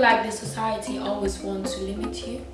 like the society always wants to limit you.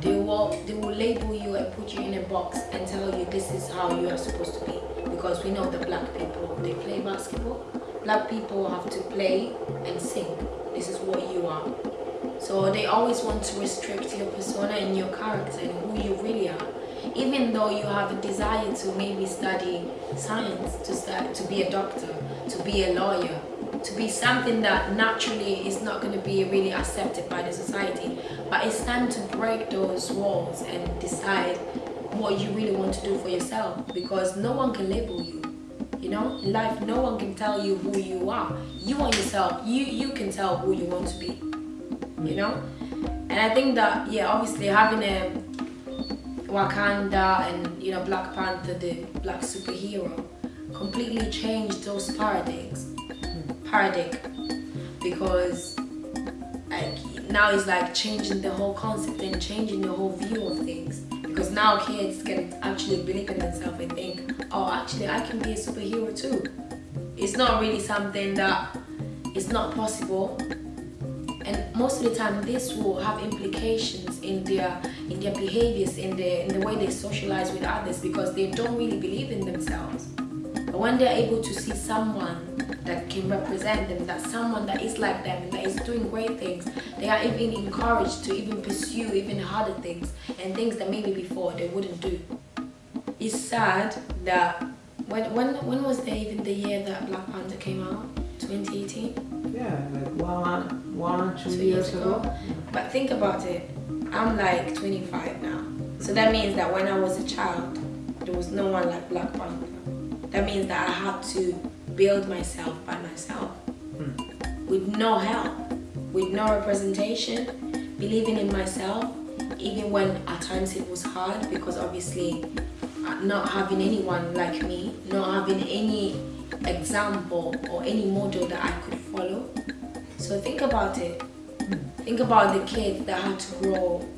They will they will label you and put you in a box and tell you this is how you are supposed to be. Because we know the black people they play basketball. Black people have to play and sing. This is what you are. So they always want to restrict your persona and your character and who you really are. Even though you have a desire to maybe study science, to start to be a doctor, to be a lawyer, to be something that naturally is not going to be really accepted by the society. But it's time to break those walls and decide what you really want to do for yourself because no one can label you. You know, in life, no one can tell you who you are. You are yourself. You you can tell who you want to be. You know, and I think that yeah, obviously having a Wakanda and you know Black Panther, the black superhero, completely changed those paradigms. Paradigm. Because like now it's like changing the whole concept and changing the whole view of things. Because now kids can actually believe in themselves and think oh actually I can be a superhero too. It's not really something that it's not possible and most of the time this will have implications in their in their behaviors in the in the way they socialize with others because they don't really believe in themselves but when they're able to see someone that can represent them, that someone that is like them and that is doing great things, they are even encouraged to even pursue even harder things and things that maybe before they wouldn't do. It's sad that when when when was there even the year that Black Panther came out? 2018? Yeah, like one one two, two years, years ago. ago. But think about it. I'm like 25 now. So that means that when I was a child, there was no one like Black Panther. That means that I had to build myself by myself mm. with no help, with no representation, believing in myself, even when at times it was hard because obviously uh, not having anyone like me, not having any example or any model that I could follow. So think about it. Think about the kid that had to grow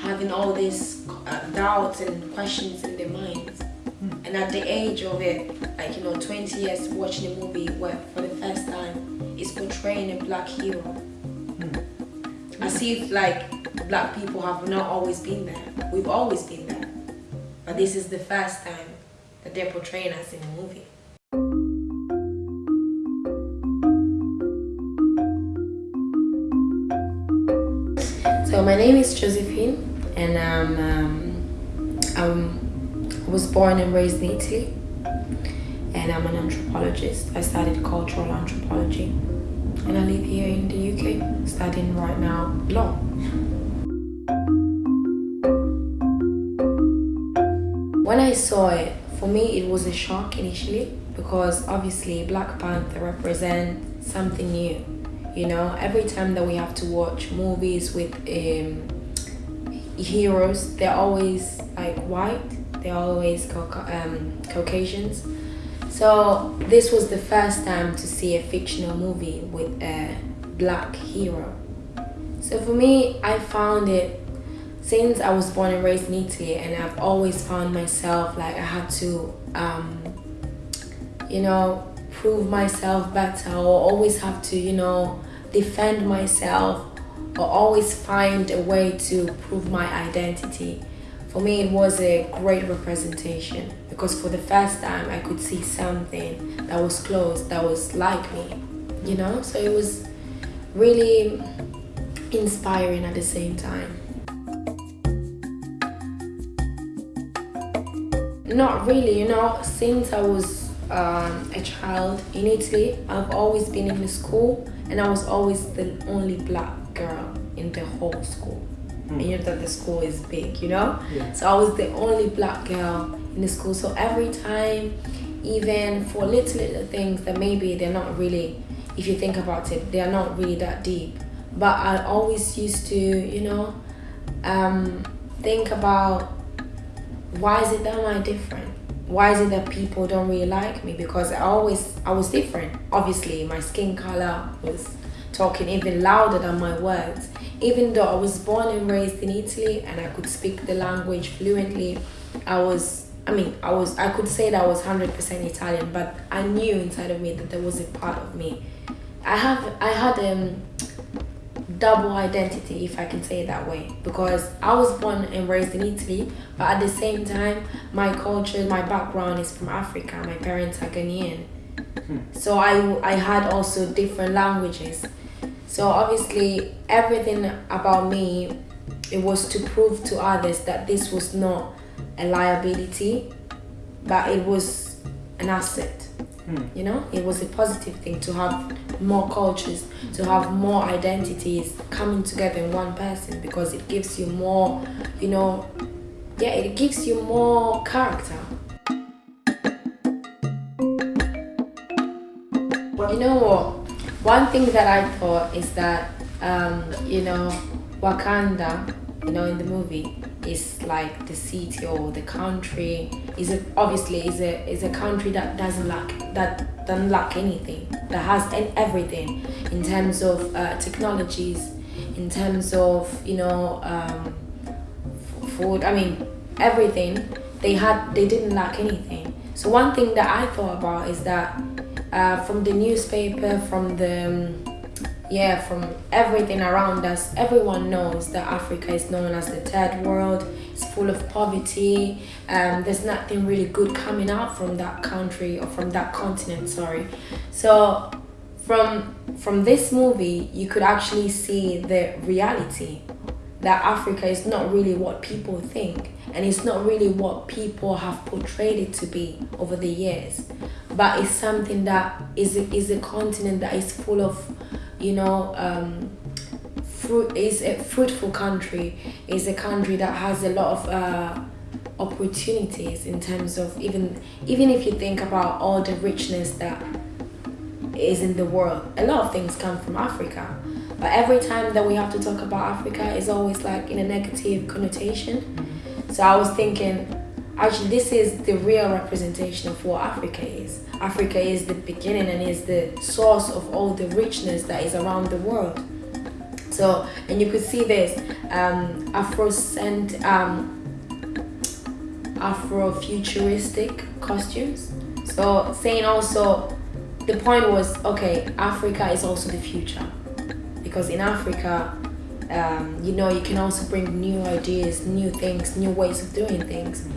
having all these uh, doubts and questions in their minds. Mm. And at the age of it, like, you know, 20 years watching a movie where for the first time it's portraying a black hero. Mm. As if like black people have not always been there. We've always been there. But this is the first time that they're portraying us in a movie. So my name is Josephine and um, um, I was born and raised in Italy and I'm an anthropologist. I studied cultural anthropology and I live here in the UK studying right now law. When I saw it, for me it was a shock initially because obviously Black Panther represents something new. You know, every time that we have to watch movies with um, heroes, they're always like white, they're always um, Caucasians so this was the first time to see a fictional movie with a black hero. So for me, I found it since I was born and raised in Italy and I've always found myself like I had to, um, you know, prove myself better or always have to, you know, defend myself or always find a way to prove my identity for me it was a great representation because for the first time I could see something that was close, that was like me, you know? So it was really inspiring at the same time. Not really, you know, since I was um, a child in Italy, I've always been in the school and I was always the only black girl in the whole school mm. and you know that the school is big, you know? Yeah. So I was the only black girl in the school. So every time, even for little, little things that maybe they're not really, if you think about it, they are not really that deep. But I always used to, you know, um, think about why is it that am I different? Why is it that people don't really like me? Because I always, I was different. Obviously, my skin color was talking even louder than my words. Even though I was born and raised in Italy and I could speak the language fluently, I was, I mean, I was, I could say that I was 100% Italian, but I knew inside of me that there was a part of me. I have, I had um, double identity, if I can say it that way, because I was born and raised in Italy, but at the same time, my culture, my background is from Africa. My parents are Ghanaian, hmm. so I I had also different languages. So obviously, everything about me, it was to prove to others that this was not a liability, but it was an asset. You know, it was a positive thing to have more cultures, to have more identities coming together in one person because it gives you more, you know, yeah, it gives you more character. You know what? One thing that I thought is that, um, you know, Wakanda, you know, in the movie, is like the city or the country is a, obviously is a is a country that doesn't lack that doesn't lack anything that has everything in terms of uh, technologies in terms of you know um, food I mean everything. They had they didn't lack anything. So one thing that I thought about is that uh, from the newspaper from the um, yeah, from everything around us, everyone knows that Africa is known as the third world. It's full of poverty. Um, there's nothing really good coming out from that country or from that continent. Sorry. So, from from this movie, you could actually see the reality that Africa is not really what people think, and it's not really what people have portrayed it to be over the years, but it's something that is is a continent that is full of you know um, fruit is a fruitful country is a country that has a lot of uh, opportunities in terms of even even if you think about all the richness that is in the world a lot of things come from africa. But every time that we have to talk about africa it's always like in a negative connotation. So i was thinking actually this is the real representation of what africa is. Africa is the beginning and is the source of all the richness that is around the world. So and you could see this um afrocent um afrofuturistic costumes. So saying also the point was okay africa is also the future. Because in africa um, you know you can also bring new ideas new things new ways of doing things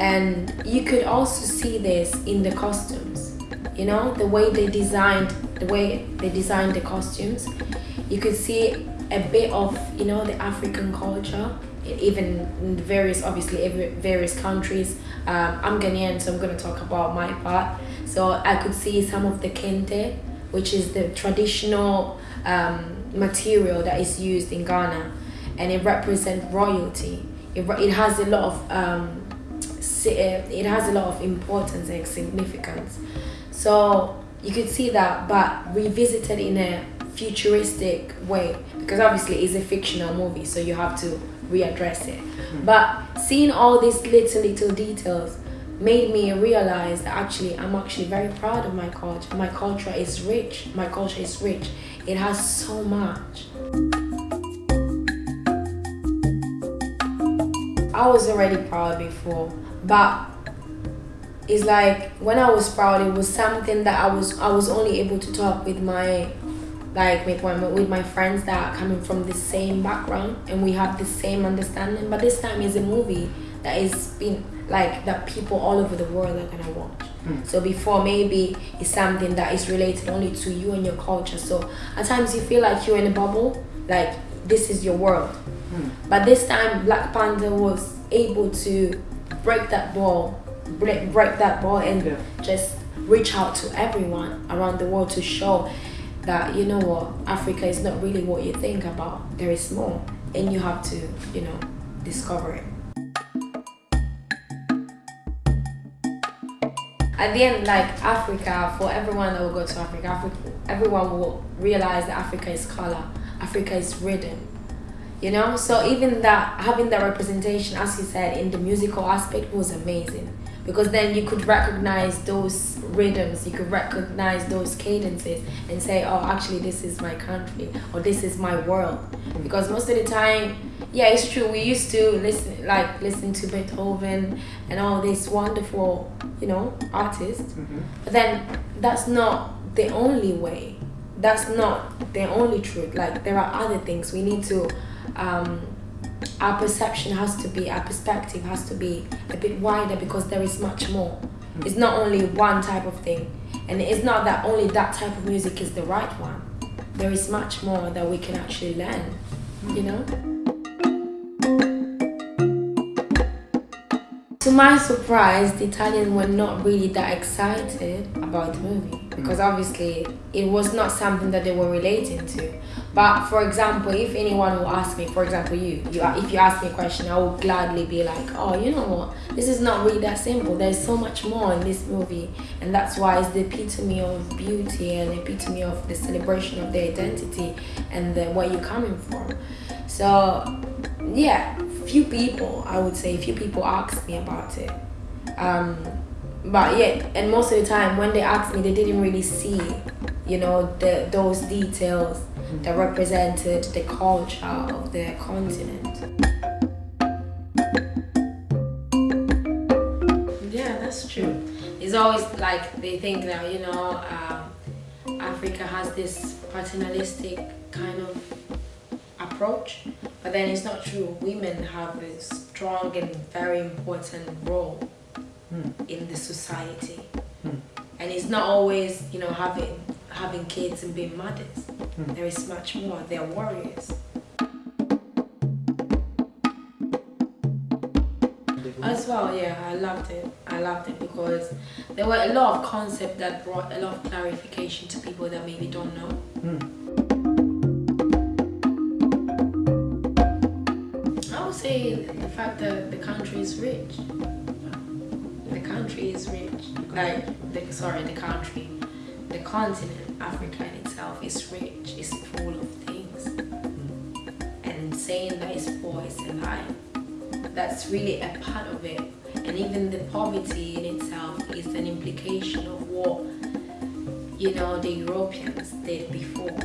and you could also see this in the costumes. You know the way they designed the way they designed the costumes you could see a bit of you know the african culture even in various obviously various countries. Um, i'm ghanaian so i'm going to talk about my part. So i could see some of the kente which is the traditional um, material that is used in ghana. And it represents royalty. It, it has a lot of um, Eh, it has a lot of importance and significance. So you could see that but revisited in a futuristic way because obviously it's a fictional movie so you have to readdress it. Mm-hmm. But seeing all these little little details made me realize that actually i'm actually very proud of my culture. My culture is rich. My culture is rich. It has so much. I was already proud before but it's like when I was proud, it was something that I was I was only able to talk with my like with my with my friends that are coming from the same background and we have the same understanding. But this time is a movie that is been like that people all over the world are gonna watch. Hmm. So before maybe it's something that is related only to you and your culture. So at times you feel like you're in a bubble, like this is your world. Hmm. But this time Black Panther was able to break that ball, break, break that ball and Yeah. just reach out to everyone around the world to show that you know what Africa is not really what you think about. There is more, and you have to you know discover it. At the end, like Africa, for everyone that will go to Africa, Africa, everyone will realize that Africa is color, Africa is rhythm, you know so even that having that representation as you said in the musical aspect was amazing. Because then you could recognize those rhythms you could recognize those cadences and say oh actually this is my country or this is my world. Because most of the time yeah it's true we used to listen like listen to beethoven and all these wonderful you know artists. Mm-hmm. But then that's not the only way. That's not the only truth. Like there are other things. We need to. Um, our perception has to be, our perspective has to be a bit wider because there is much more. It's not only one type of thing, and it's not that only that type of music is the right one. There is much more that we can actually learn, you know. To my surprise, the Italians were not really that excited about the movie because obviously it was not something that they were relating to. But for example, if anyone will ask me, for example, you, you, if you ask me a question, I will gladly be like, oh, you know what? This is not really that simple. There's so much more in this movie, and that's why it's the epitome of beauty and epitome of the celebration of their identity and the, where you're coming from. So, yeah, few people, I would say, few people asked me about it. Um, but yeah, and most of the time when they asked me, they didn't really see, you know, the those details that represented the culture of their continent. Yeah, that's true. It's always like they think that, you know, um, Africa has this paternalistic kind of approach, but then it's not true. Women have a strong and very important role Hmm. in the society. Hmm. And it's not always, you know, having having kids and being mothers. Hmm. There is much more. They're warriors. As well, yeah, I loved it. I loved it because there were a lot of concepts that brought a lot of clarification to people that maybe don't know. Hmm. I would say the fact that the country is rich. The country is rich. Like, the, sorry, the country, the continent, Africa in itself is rich. It's full of things. And saying that it's poor is a lie. That's really a part of it. And even the poverty in itself is an implication of what, you know, the Europeans did before.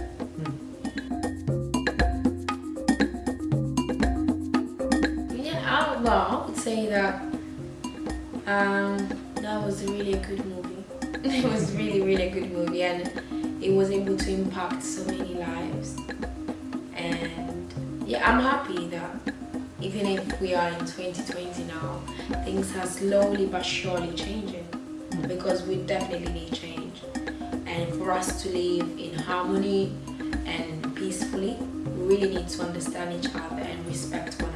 Yeah, I, well, I would say that um, that was a really a good movie. it was really, really a good movie, and it was able to impact so many lives. And yeah, I'm happy that even if we are in 2020 now, things are slowly but surely changing because we definitely need change. And for us to live in harmony and peacefully, we really need to understand each other and respect one